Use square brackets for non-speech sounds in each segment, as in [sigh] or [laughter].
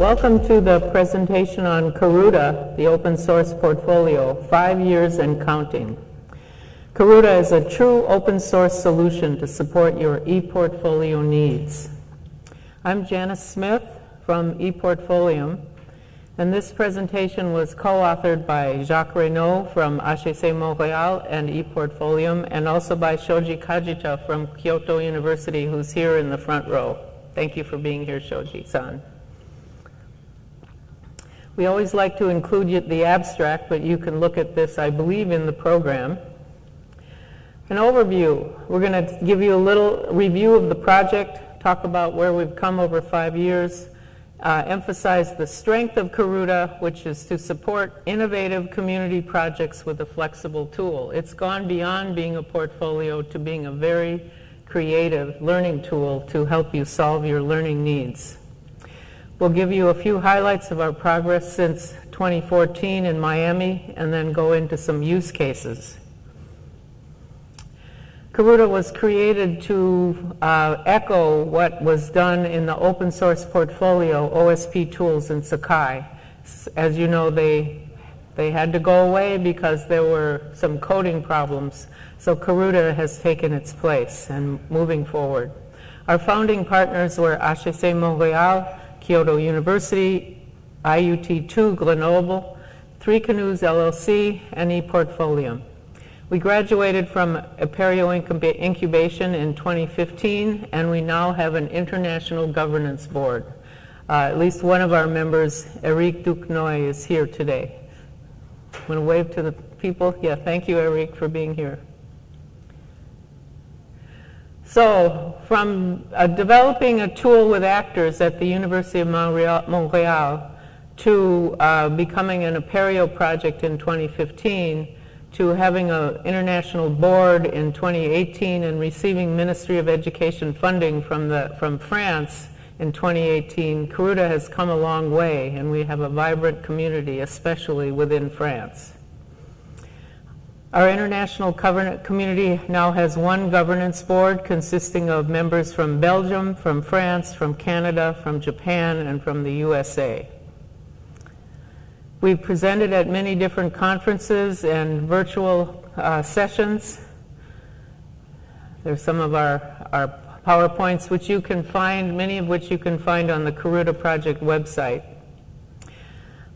Welcome to the presentation on Karuta, the open source portfolio, five years and counting. Karuta is a true open source solution to support your ePortfolio needs. I'm Janice Smith from ePortfolium, and this presentation was co-authored by Jacques Raynauld from HEC Montréal and ePortfolium, and also by Shoji Kajita from Kyoto University, who's here in the front row. Thank you for being here, Shoji-san. We always like to include the abstract, but you can look at this, I believe, in the program. An overview. We're going to give you a little review of the project, talk about where we've come over five years, uh, emphasize the strength of Karuta, which is to support innovative community projects with a flexible tool. It's gone beyond being a portfolio to being a very creative learning tool to help you solve your learning needs. We'll give you a few highlights of our progress since 2014 in Miami and then go into some use cases. Karuta was created to uh, echo what was done in the open source portfolio OSP tools in Sakai. As you know, they, they had to go away because there were some coding problems. So Karuta has taken its place and moving forward. Our founding partners were HEC Montréal, Kyoto University, IUT2 Grenoble, Three Canoes LLC, and ePortfolium. We graduated from Apereo Incubation in 2015, and we now have an international governance board. Uh, at least one of our members, Eric Duquesnoy, is here today. Want to wave to the people? Yeah, thank you, Eric, for being here. So from uh, developing a tool with actors at the University of Montreal to uh, becoming an Apereo project in 2015 to having an international board in 2018 and receiving Ministry of Education funding from, the, from France in 2018, Karuta has come a long way and we have a vibrant community, especially within France. Our international community now has one governance board consisting of members from Belgium, from France, from Canada, from Japan, and from the USA. We've presented at many different conferences and virtual uh, sessions. There's some of our, our PowerPoints, which you can find, many of which you can find on the Karuta Project website.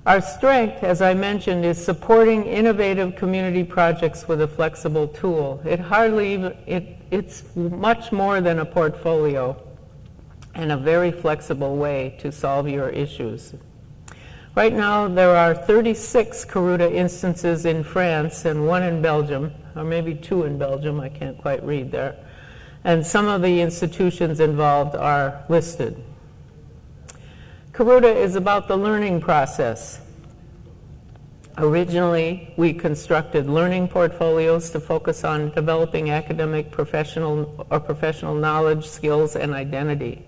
Our strength, as I mentioned, is supporting innovative community projects with a flexible tool. It hardly even, it, it's much more than a portfolio and a very flexible way to solve your issues. Right now, there are 36 Karuta instances in France and one in Belgium, or maybe two in Belgium, I can't quite read there. And some of the institutions involved are listed. Karuta is about the learning process. Originally, we constructed learning portfolios to focus on developing academic professional or professional knowledge, skills, and identity.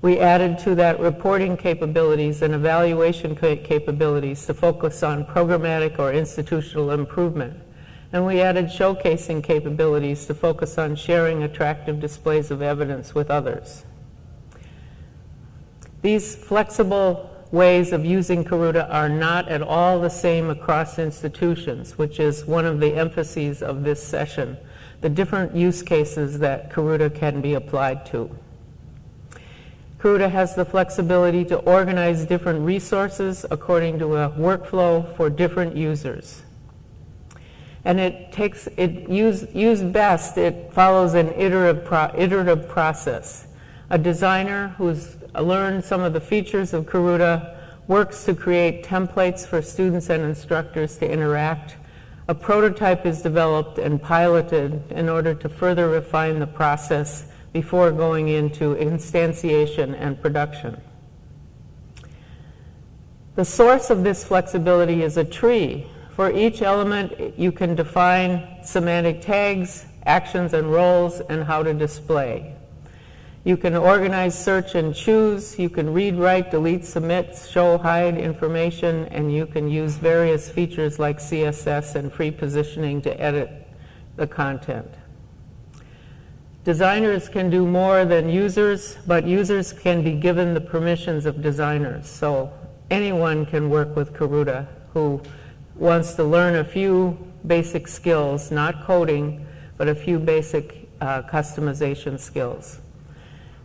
We added to that reporting capabilities and evaluation capabilities to focus on programmatic or institutional improvement. And we added showcasing capabilities to focus on sharing attractive displays of evidence with others. These flexible ways of using Karuta are not at all the same across institutions, which is one of the emphases of this session, the different use cases that Karuta can be applied to. Karuta has the flexibility to organize different resources according to a workflow for different users. And it takes, it use, best, it follows an iterative, pro, iterative process. A designer who's learned some of the features of Karuta, works to create templates for students and instructors to interact. A prototype is developed and piloted in order to further refine the process before going into instantiation and production. The source of this flexibility is a tree. For each element, you can define semantic tags, actions and roles, and how to display. You can organize, search, and choose. You can read, write, delete, submit, show, hide information, and you can use various features like CSS and free positioning to edit the content. Designers can do more than users, but users can be given the permissions of designers. So anyone can work with Karuta who wants to learn a few basic skills, not coding, but a few basic uh, customization skills.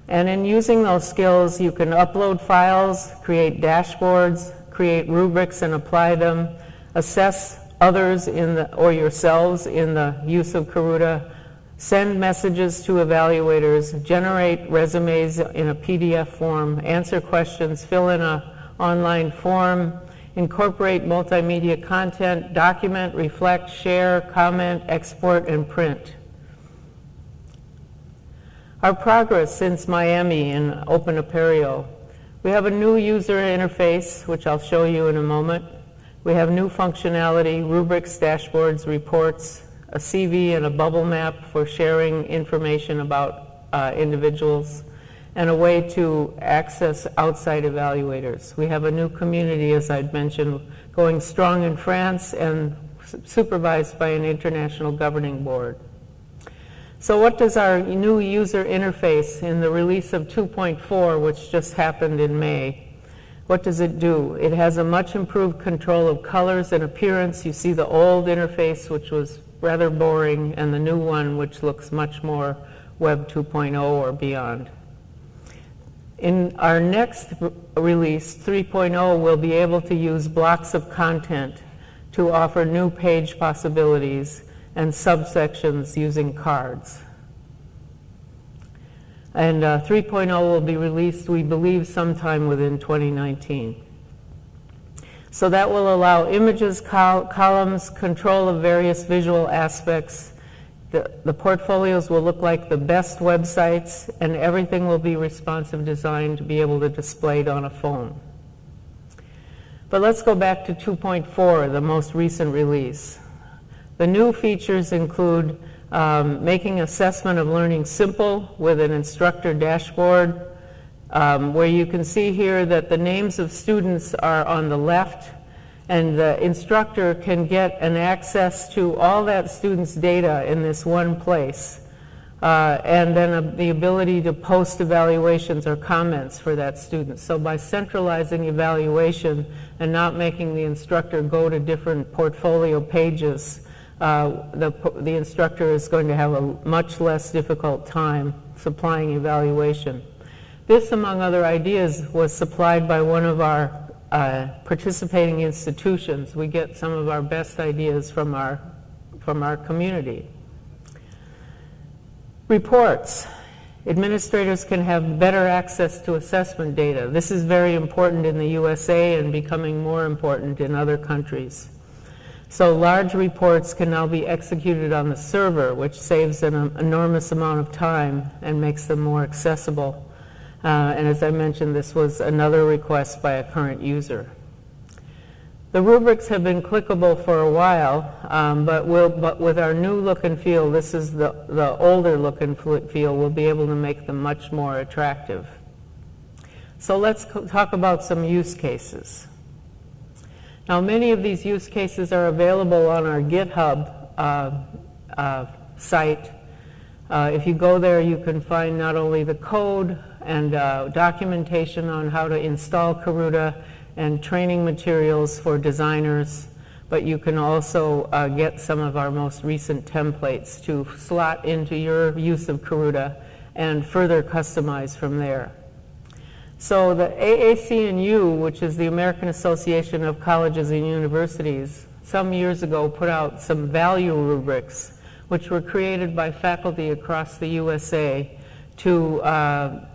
And in using those skills, you can upload files, create dashboards, create rubrics and apply them, assess others in the, or yourselves in the use of Karuta, send messages to evaluators, generate resumes in a PDF form, answer questions, fill in an online form, incorporate multimedia content, document, reflect, share, comment, export, and print. Our progress since Miami in Open Apereo. We have a new user interface, which I'll show you in a moment. We have new functionality, rubrics, dashboards, reports, a CV and a bubble map for sharing information about uh, individuals, and a way to access outside evaluators. We have a new community, as I'd mentioned, going strong in France and supervised by an international governing board. So what does our new user interface in the release of 2.4, which just happened in May, what does it do? It has a much improved control of colors and appearance. You see the old interface, which was rather boring, and the new one, which looks much more Web 2.0 or beyond. In our next release, 3.0, we'll be able to use blocks of content to offer new page possibilities and subsections using cards. And uh, 3.0 will be released, we believe, sometime within 2019. So that will allow images, col columns, control of various visual aspects. The, the portfolios will look like the best websites, and everything will be responsive design to be able to display it on a phone. But let's go back to 2.4, the most recent release. The new features include um, making assessment of learning simple with an instructor dashboard, um, where you can see here that the names of students are on the left, and the instructor can get an access to all that student's data in this one place. Uh, and then uh, the ability to post evaluations or comments for that student. So by centralizing evaluation and not making the instructor go to different portfolio pages, uh, the, the instructor is going to have a much less difficult time supplying evaluation. This, among other ideas, was supplied by one of our uh, participating institutions. We get some of our best ideas from our, from our community. Reports. Administrators can have better access to assessment data. This is very important in the USA and becoming more important in other countries. So large reports can now be executed on the server, which saves an enormous amount of time and makes them more accessible. Uh, and as I mentioned, this was another request by a current user. The rubrics have been clickable for a while, um, but, we'll, but with our new look and feel, this is the, the older look and feel, we'll be able to make them much more attractive. So let's talk about some use cases. Now, many of these use cases are available on our GitHub uh, uh, site. Uh, if you go there, you can find not only the code and uh, documentation on how to install Karuta and training materials for designers, but you can also uh, get some of our most recent templates to slot into your use of Karuta and further customize from there. So the AAC&U, which is the American Association of Colleges and Universities, some years ago put out some value rubrics, which were created by faculty across the USA to uh,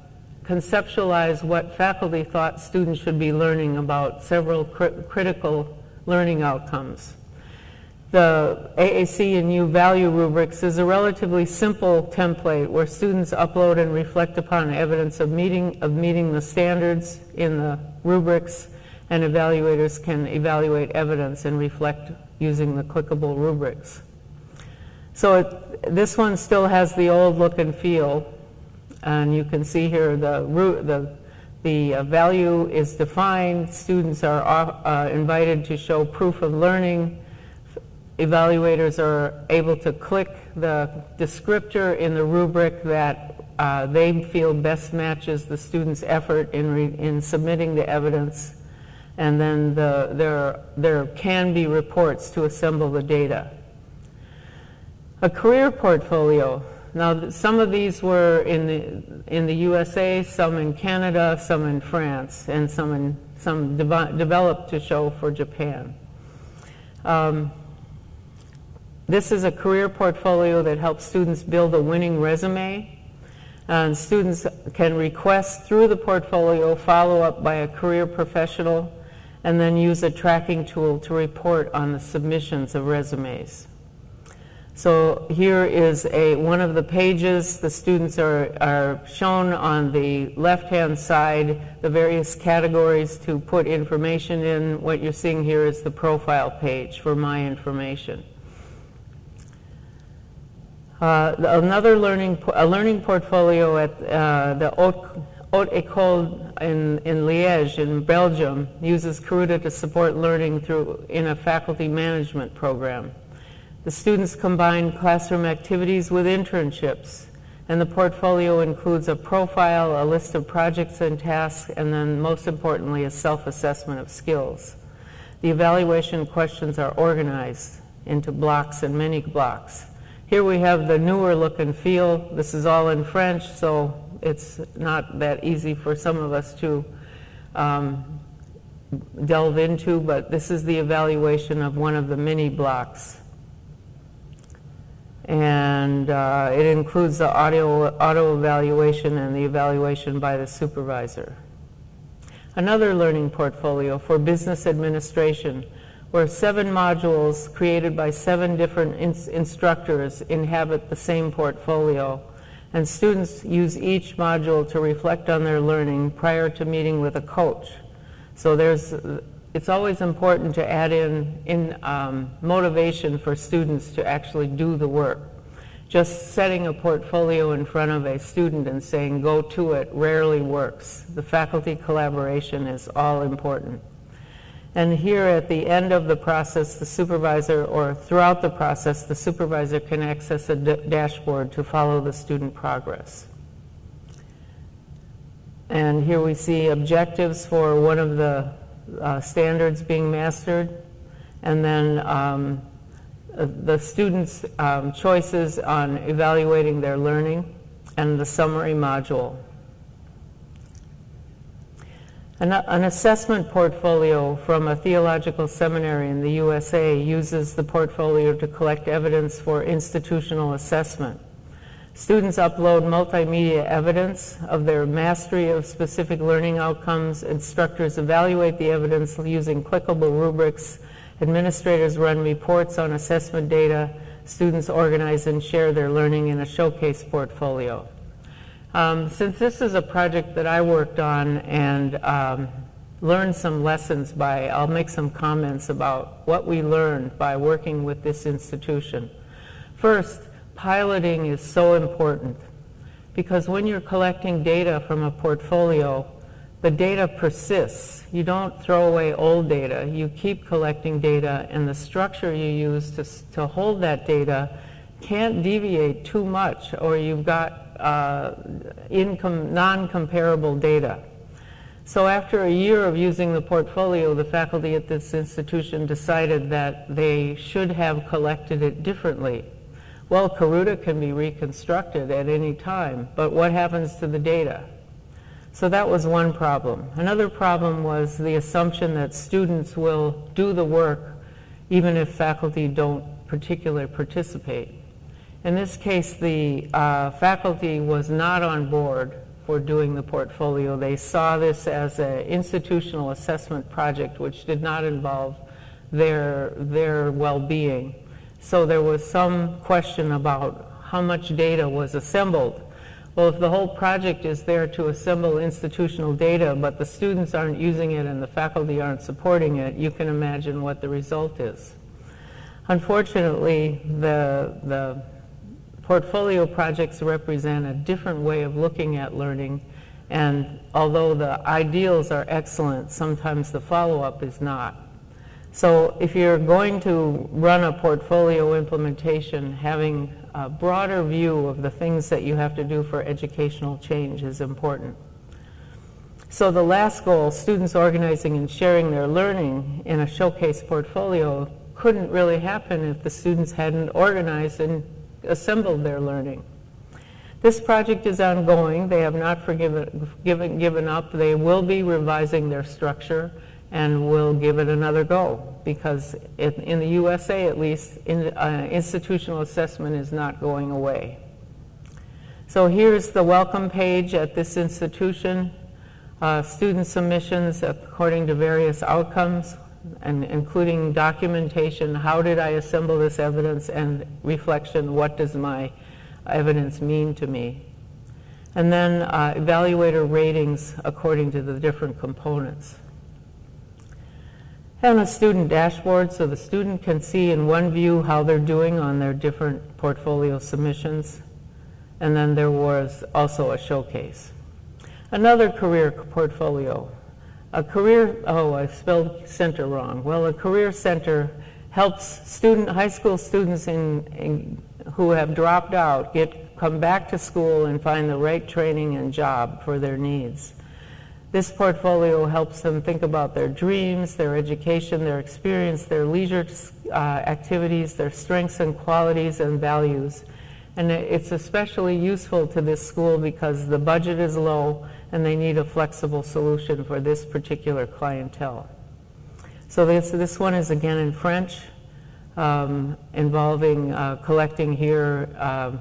conceptualize what faculty thought students should be learning about several cr critical learning outcomes the AAC&U value rubrics is a relatively simple template where students upload and reflect upon evidence of meeting, of meeting the standards in the rubrics and evaluators can evaluate evidence and reflect using the clickable rubrics. So it, this one still has the old look and feel and you can see here the, the, the uh, value is defined, students are uh, invited to show proof of learning, evaluators are able to click the descriptor in the rubric that uh, they feel best matches the student's effort in, in submitting the evidence, and then the, there, there can be reports to assemble the data. A career portfolio. Now, some of these were in the, in the USA, some in Canada, some in France, and some, in, some de developed to show for Japan. Um, this is a career portfolio that helps students build a winning resume. And students can request through the portfolio follow-up by a career professional and then use a tracking tool to report on the submissions of resumes. So here is a, one of the pages. The students are, are shown on the left-hand side, the various categories to put information in. What you're seeing here is the profile page for my information. Uh, another learning, a learning portfolio at uh, the Haute, Haute École in, in Liège in Belgium uses Karuta to support learning through in a faculty management program. The students combine classroom activities with internships, and the portfolio includes a profile, a list of projects and tasks, and then most importantly, a self-assessment of skills. The evaluation questions are organized into blocks and mini blocks. Here we have the newer look and feel. This is all in French, so it's not that easy for some of us to um, delve into, but this is the evaluation of one of the mini blocks. And uh, it includes the audio, auto evaluation and the evaluation by the supervisor. Another learning portfolio for business administration where seven modules created by seven different ins instructors inhabit the same portfolio, and students use each module to reflect on their learning prior to meeting with a coach. So there's, it's always important to add in, in um, motivation for students to actually do the work. Just setting a portfolio in front of a student and saying, go to it, rarely works. The faculty collaboration is all important. And here at the end of the process, the supervisor, or throughout the process, the supervisor can access a dashboard to follow the student progress. And here we see objectives for one of the uh, standards being mastered, and then um, uh, the students' um, choices on evaluating their learning, and the summary module. An, an, assessment portfolio from a theological seminary in the USA uses the portfolio to collect evidence for institutional assessment. Students upload multimedia evidence of their mastery of specific learning outcomes. Instructors evaluate the evidence using clickable rubrics. Administrators run reports on assessment data. Students organize and share their learning in a showcase portfolio. Um, since this is a project that I worked on and um, learned some lessons by, I'll make some comments about what we learned by working with this institution. First, piloting is so important because when you're collecting data from a portfolio, the data persists. You don't throw away old data. You keep collecting data and the structure you use to, to hold that data can't deviate too much or you've got uh, non-comparable data. So after a year of using the portfolio, the faculty at this institution decided that they should have collected it differently. Well, Karuta can be reconstructed at any time, but what happens to the data? So that was one problem. Another problem was the assumption that students will do the work even if faculty don't particularly participate. In this case, the uh, faculty was not on board for doing the portfolio. They saw this as an institutional assessment project which did not involve their, their well-being. So there was some question about how much data was assembled. Well, if the whole project is there to assemble institutional data, but the students aren't using it and the faculty aren't supporting it, you can imagine what the result is. Unfortunately, the, the portfolio projects represent a different way of looking at learning and although the ideals are excellent, sometimes the follow-up is not. So if you're going to run a portfolio implementation, having a broader view of the things that you have to do for educational change is important. So the last goal, students organizing and sharing their learning in a showcase portfolio, couldn't really happen if the students hadn't organized and assembled their learning. This project is ongoing. They have not forgiven, given, given up. They will be revising their structure and will give it another go because it, in the USA at least, in, uh, institutional assessment is not going away. So here's the welcome page at this institution uh, student submissions according to various outcomes, and including documentation, how did I assemble this evidence, and reflection, what does my evidence mean to me? And then uh, evaluator ratings according to the different components. And a student dashboard so the student can see in one view how they're doing on their different portfolio submissions. And then there was also a showcase. Another career portfolio. A career, oh, I spelled center wrong. Well, a career center helps student, high school students in, in, who have dropped out get, come back to school and find the right training and job for their needs. This portfolio helps them think about their dreams, their education, their experience, their leisure uh, activities, their strengths and qualities and values. And it's especially useful to this school because the budget is low and they need a flexible solution for this particular clientele. So this, this one is again in French, um, involving uh, collecting here uh,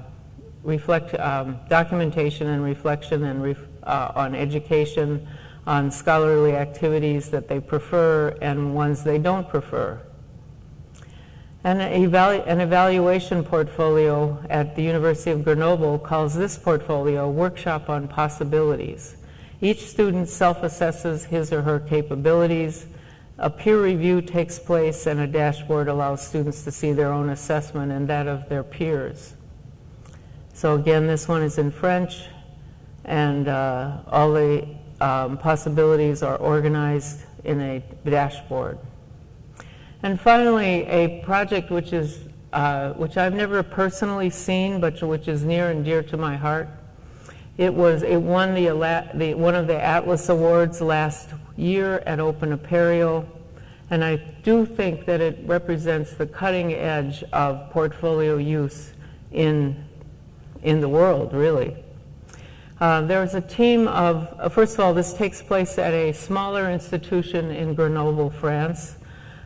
reflect, um, documentation and reflection and ref, uh, on education, on scholarly activities that they prefer and ones they don't prefer. And an, evalu an evaluation portfolio at the University of Grenoble calls this portfolio Workshop on Possibilities. Each student self-assesses his or her capabilities. A peer review takes place and a dashboard allows students to see their own assessment and that of their peers. So again, this one is in French and uh, all the um, possibilities are organized in a dashboard. And finally, a project which is uh, which I've never personally seen, but which is near and dear to my heart, it was it won the, the, one of the Atlas Awards last year at Open Apereo, and I do think that it represents the cutting edge of portfolio use in in the world, really. Uh, there was a team of, uh, first of all, this takes place at a smaller institution in Grenoble, France.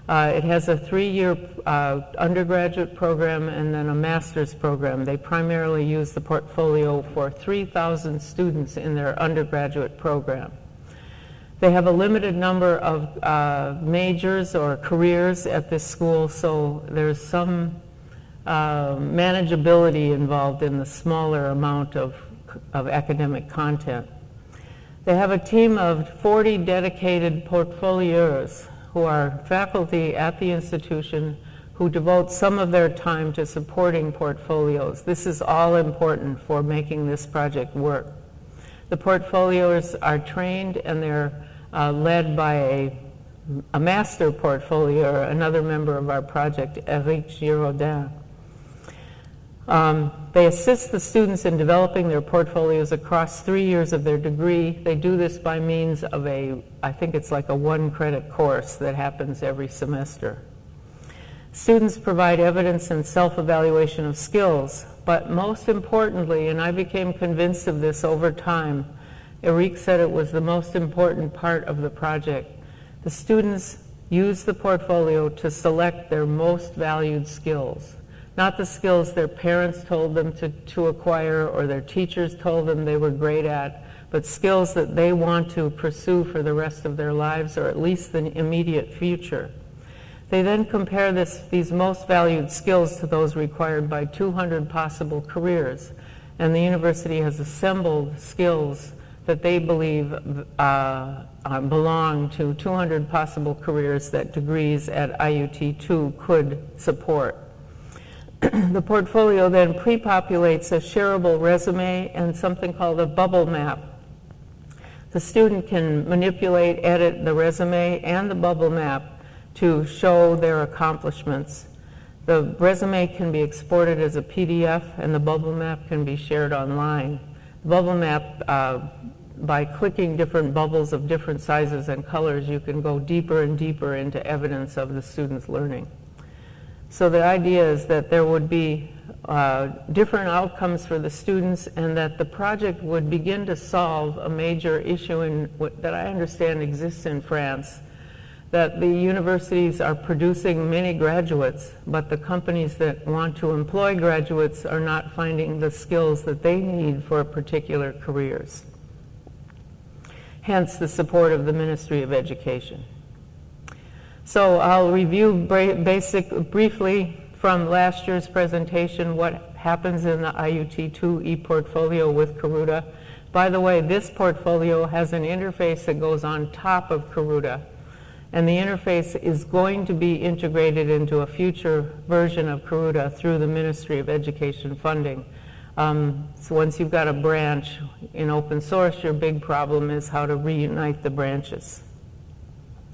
Uh, it has a three-year uh, undergraduate program and then a master's program. They primarily use the portfolio for 3,000 students in their undergraduate program. They have a limited number of uh, majors or careers at this school, so there's some uh, manageability involved in the smaller amount of, of academic content. They have a team of 40 dedicated portfolios who are faculty at the institution who devote some of their time to supporting portfolios. This is all important for making this project work. The portfolios are trained and they're uh, led by a, a master portfolio, another member of our project, Eric Giraudin. Um, they assist the students in developing their portfolios across three years of their degree. They do this by means of a, I think it's like a one credit course that happens every semester. Students provide evidence and self-evaluation of skills, but most importantly, and I became convinced of this over time, Eric said it was the most important part of the project. The students use the portfolio to select their most valued skills not the skills their parents told them to, to acquire or their teachers told them they were great at, but skills that they want to pursue for the rest of their lives or at least the immediate future. They then compare this, these most valued skills to those required by 200 possible careers, and the university has assembled skills that they believe uh, uh, belong to 200 possible careers that degrees at IUT2 could support. [clears throat] the portfolio then pre-populates a shareable resume and something called a bubble map. The student can manipulate, edit the resume and the bubble map to show their accomplishments. The resume can be exported as a PDF and the bubble map can be shared online. The bubble map, uh, by clicking different bubbles of different sizes and colors, you can go deeper and deeper into evidence of the student's learning. So the idea is that there would be uh, different outcomes for the students and that the project would begin to solve a major issue in, that I understand exists in France, that the universities are producing many graduates, but the companies that want to employ graduates are not finding the skills that they need for particular careers. Hence the support of the Ministry of Education. So I'll review basic, briefly from last year's presentation what happens in the IUT2 e-portfolio with Karuta. By the way, this portfolio has an interface that goes on top of Karuta. And the interface is going to be integrated into a future version of Karuta through the Ministry of Education funding. Um, so once you've got a branch in open source, your big problem is how to reunite the branches.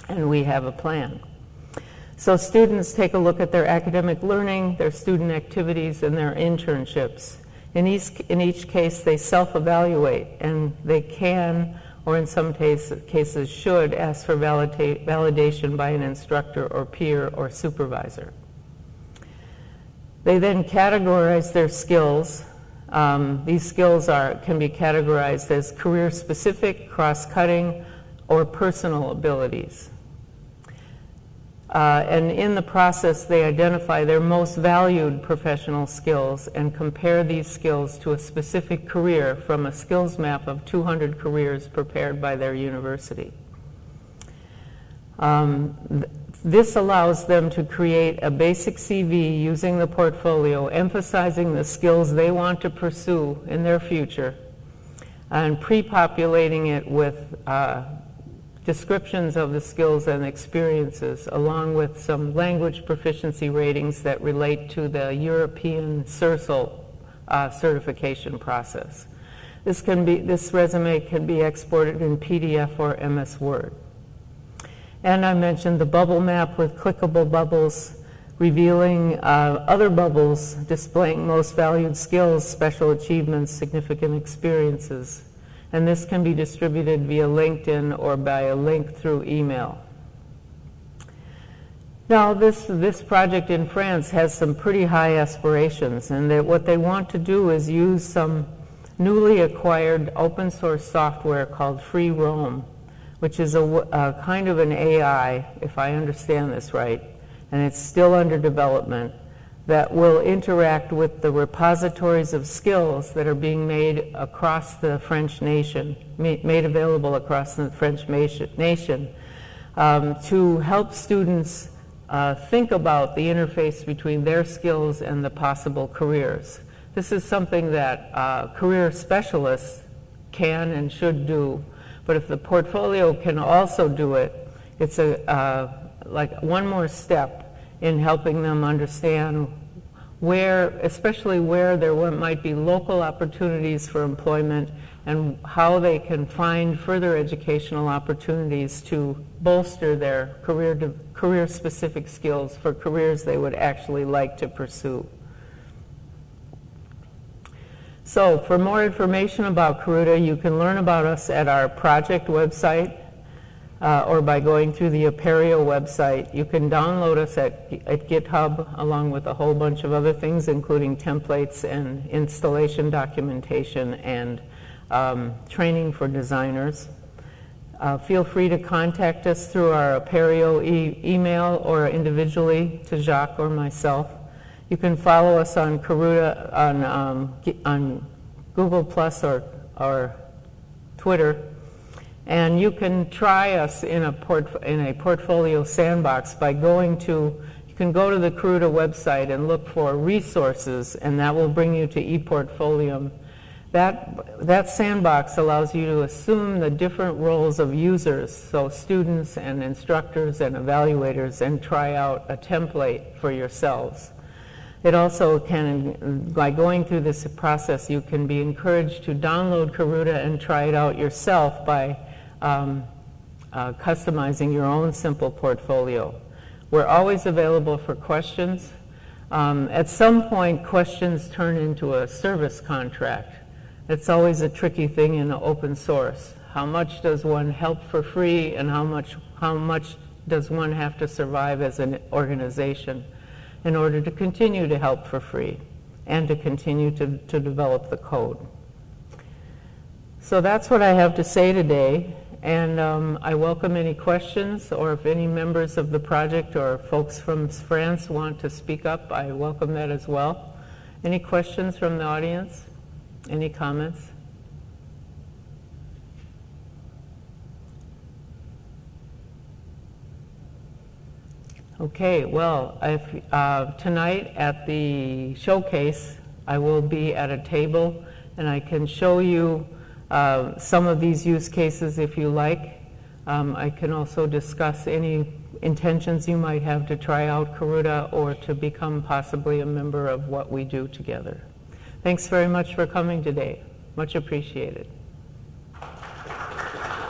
And we have a plan. So students take a look at their academic learning, their student activities, and their internships. In each, in each case, they self-evaluate, and they can, or in some case, cases should, ask for validate, validation by an instructor or peer or supervisor. They then categorize their skills. Um, these skills are, can be categorized as career-specific, cross-cutting, or personal abilities. Uh, and in the process, they identify their most valued professional skills and compare these skills to a specific career from a skills map of 200 careers prepared by their university. Um, th this allows them to create a basic CV using the portfolio, emphasizing the skills they want to pursue in their future, and pre-populating it with uh, descriptions of the skills and experiences, along with some language proficiency ratings that relate to the European CERSL uh, certification process. This, can be, this resume can be exported in PDF or MS Word. And I mentioned the bubble map with clickable bubbles revealing uh, other bubbles displaying most valued skills, special achievements, significant experiences, and this can be distributed via LinkedIn or by a link through email. Now, this, this project in France has some pretty high aspirations, and what they want to do is use some newly acquired open source software called Free Roam, which is a, a kind of an AI, if I understand this right, and it's still under development that will interact with the repositories of skills that are being made across the French nation, made available across the French nation, um, to help students uh, think about the interface between their skills and the possible careers. This is something that uh, career specialists can and should do, but if the portfolio can also do it, it's a, uh, like one more step in helping them understand where, especially where there might be local opportunities for employment and how they can find further educational opportunities to bolster their career, career specific skills for careers they would actually like to pursue. So for more information about Karuta, you can learn about us at our project website, uh, or by going through the Apereo website. You can download us at, at GitHub along with a whole bunch of other things, including templates and installation documentation and um, training for designers. Uh, feel free to contact us through our Apereo e email or individually to Jacques or myself. You can follow us on Karuta on, um, on Google Plus or, or Twitter and you can try us in a, port, in a portfolio sandbox by going to, you can go to the Karuta website and look for resources, and that will bring you to ePortfolio. That, that sandbox allows you to assume the different roles of users, so students and instructors and evaluators, and try out a template for yourselves. It also can, by going through this process, you can be encouraged to download Karuta and try it out yourself by um, uh, customizing your own simple portfolio. We're always available for questions. Um, At some point, questions turn into a service contract. It's always a tricky thing in open source. How much does one help for free and how much, how much does one have to survive as an organization in order to continue to help for free and to continue to, to develop the code? So that's what I have to say today, and um, I welcome any questions, or if any members of the project or folks from France want to speak up, I welcome that as well. Any questions from the audience? Any comments? Okay, well, if, uh, tonight at the showcase, I will be at a table, and I can show you uh, some of these use cases if you like. Um, I can also discuss any intentions you might have to try out Karuta or to become possibly a member of what we do together. Thanks very much for coming today. Much appreciated.